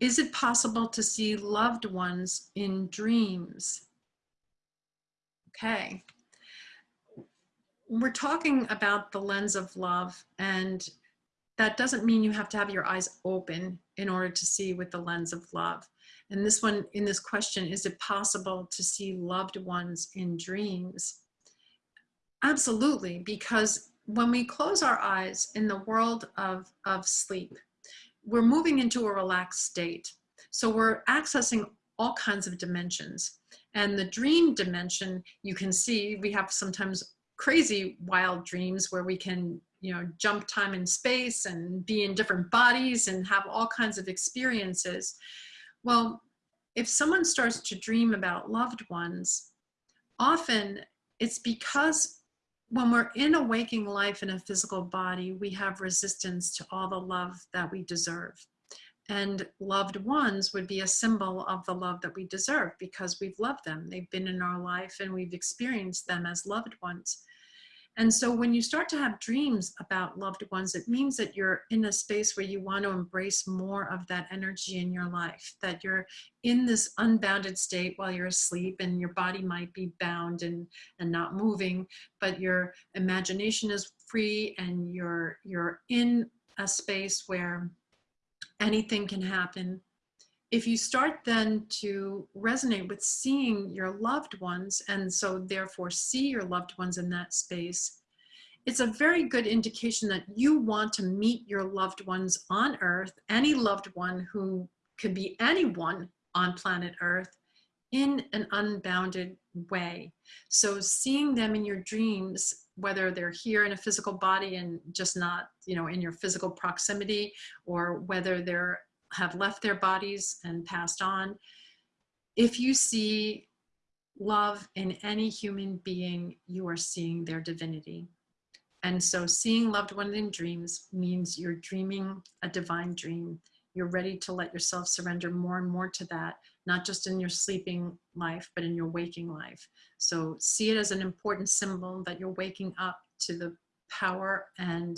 Is it possible to see loved ones in dreams? Okay. We're talking about the lens of love and that doesn't mean you have to have your eyes open in order to see with the lens of love. And this one, in this question, is it possible to see loved ones in dreams? Absolutely, because when we close our eyes in the world of, of sleep, we're moving into a relaxed state. So we're accessing all kinds of dimensions. And the dream dimension, you can see we have sometimes crazy wild dreams where we can you know jump time and space and be in different bodies and have all kinds of experiences well if someone starts to dream about loved ones often it's because when we're in a waking life in a physical body, we have resistance to all the love that we deserve. And loved ones would be a symbol of the love that we deserve because we've loved them. They've been in our life and we've experienced them as loved ones. And so when you start to have dreams about loved ones, it means that you're in a space where you want to embrace more of that energy in your life, that you're in this unbounded state while you're asleep and your body might be bound and, and not moving, but your imagination is free and you're, you're in a space where anything can happen if you start then to resonate with seeing your loved ones and so therefore see your loved ones in that space, it's a very good indication that you want to meet your loved ones on earth, any loved one who could be anyone on planet earth in an unbounded way. So seeing them in your dreams, whether they're here in a physical body and just not, you know, in your physical proximity, or whether they're have left their bodies and passed on. If you see love in any human being, you are seeing their divinity. And so seeing loved ones in dreams means you're dreaming a divine dream. You're ready to let yourself surrender more and more to that, not just in your sleeping life, but in your waking life. So see it as an important symbol that you're waking up to the power and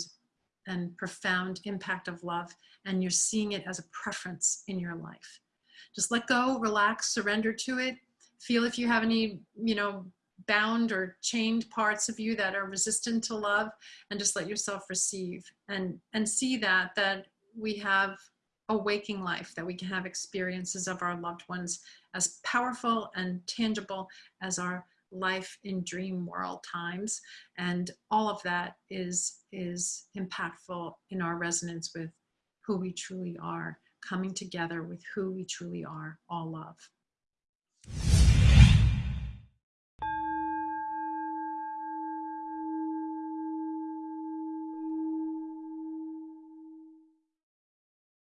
and profound impact of love and you're seeing it as a preference in your life. Just let go, relax, surrender to it. Feel if you have any, you know, bound or chained parts of you that are resistant to love and just let yourself receive and, and see that, that we have a waking life, that we can have experiences of our loved ones as powerful and tangible as our life in dream world times and all of that is is impactful in our resonance with who we truly are coming together with who we truly are all love